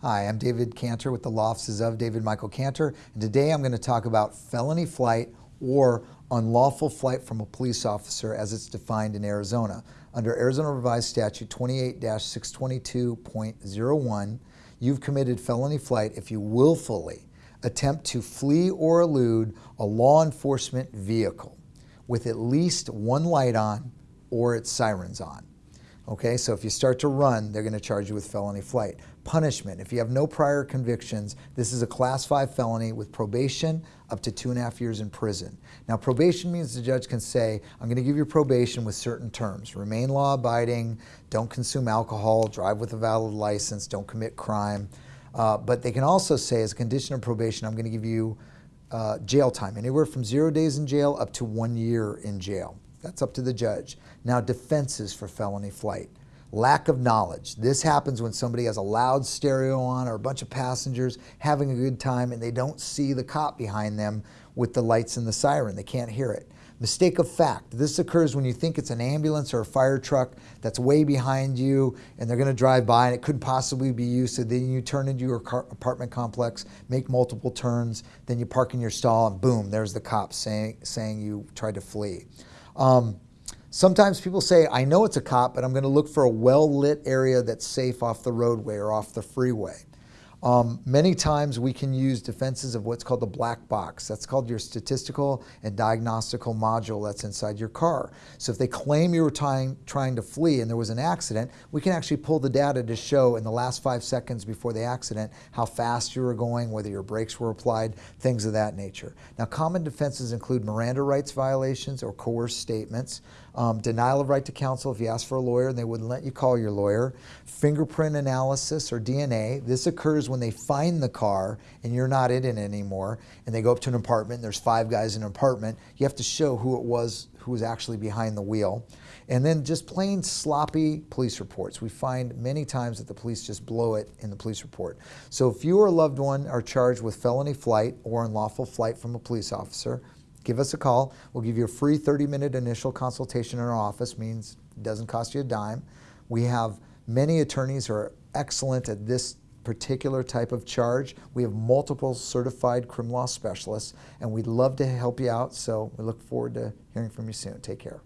Hi, I'm David Cantor with the law offices of David Michael Cantor, and today I'm going to talk about felony flight or unlawful flight from a police officer as it's defined in Arizona. Under Arizona Revised Statute 28-622.01, you've committed felony flight if you willfully attempt to flee or elude a law enforcement vehicle with at least one light on or its sirens on. Okay, so if you start to run, they're going to charge you with felony flight. Punishment, if you have no prior convictions, this is a class five felony with probation up to two and a half years in prison. Now probation means the judge can say, I'm going to give you probation with certain terms. Remain law abiding, don't consume alcohol, drive with a valid license, don't commit crime. Uh, but they can also say as a condition of probation, I'm going to give you uh, jail time, anywhere from zero days in jail up to one year in jail. That's up to the judge. Now, defenses for felony flight. Lack of knowledge. This happens when somebody has a loud stereo on or a bunch of passengers having a good time and they don't see the cop behind them with the lights and the siren. They can't hear it. Mistake of fact. This occurs when you think it's an ambulance or a fire truck that's way behind you and they're going to drive by and it couldn't possibly be you. So then you turn into your apartment complex, make multiple turns, then you park in your stall and boom, there's the cop saying, saying you tried to flee. Um, sometimes people say, I know it's a cop, but I'm going to look for a well-lit area that's safe off the roadway or off the freeway. Um, many times we can use defenses of what's called the black box. That's called your statistical and diagnostical module that's inside your car. So if they claim you were trying, trying to flee and there was an accident, we can actually pull the data to show in the last five seconds before the accident how fast you were going, whether your brakes were applied, things of that nature. Now common defenses include Miranda rights violations or coerced statements, um, denial of right to counsel if you ask for a lawyer and they wouldn't let you call your lawyer, fingerprint analysis or DNA. This occurs when they find the car and you're not in it anymore and they go up to an apartment there's five guys in an apartment. You have to show who it was who was actually behind the wheel. And then just plain sloppy police reports. We find many times that the police just blow it in the police report. So if you or a loved one are charged with felony flight or unlawful flight from a police officer, give us a call. We'll give you a free 30-minute initial consultation in our office, means it doesn't cost you a dime. We have many attorneys who are excellent at this particular type of charge. We have multiple certified criminal law specialists, and we'd love to help you out, so we look forward to hearing from you soon. Take care.